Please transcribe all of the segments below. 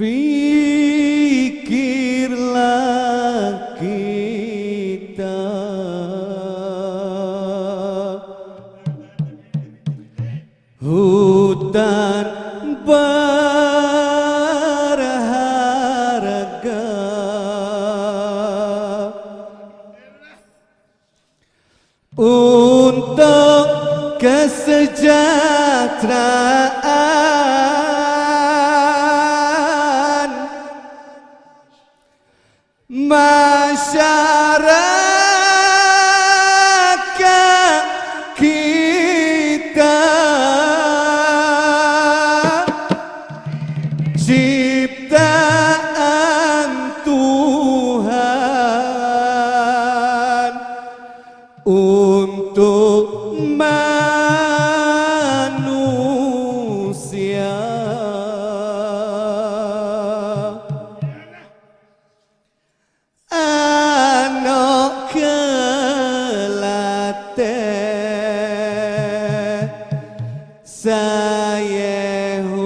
Fikirlah kita. Hutan berharga. Untuk kesejahteraan Yehu.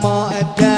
Ramadhan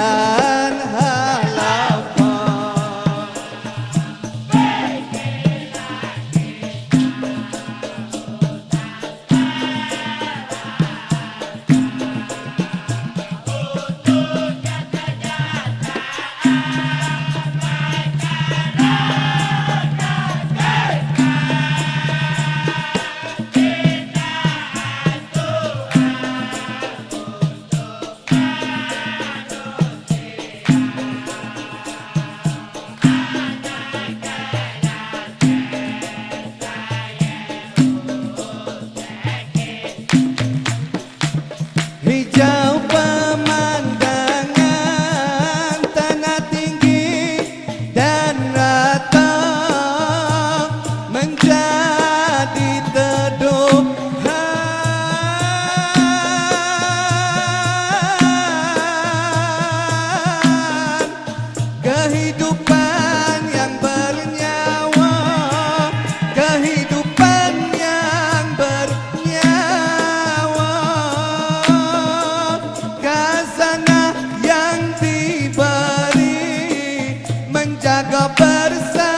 aparecer.